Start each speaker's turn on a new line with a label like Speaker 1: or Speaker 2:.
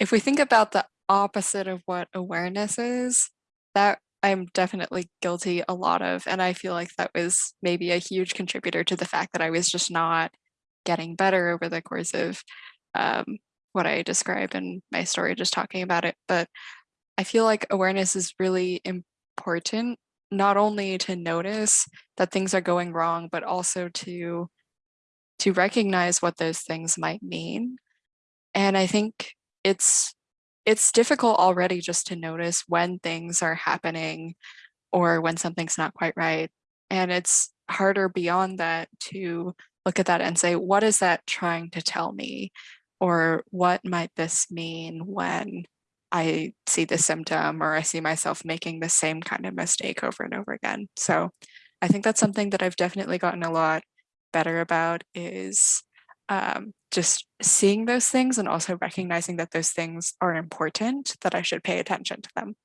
Speaker 1: if we think about the opposite of what awareness is, that I'm definitely guilty a lot of, and I feel like that was maybe a huge contributor to the fact that I was just not getting better over the course of um, what I describe in my story, just talking about it. But I feel like awareness is really important, not only to notice that things are going wrong, but also to to recognize what those things might mean. And I think it's it's difficult already just to notice when things are happening or when something's not quite right. And it's harder beyond that to look at that and say, what is that trying to tell me? Or what might this mean when I see the symptom or I see myself making the same kind of mistake over and over again. So I think that's something that I've definitely gotten a lot better about is um, just seeing those things and also recognizing that those things are important, that I should pay attention to them.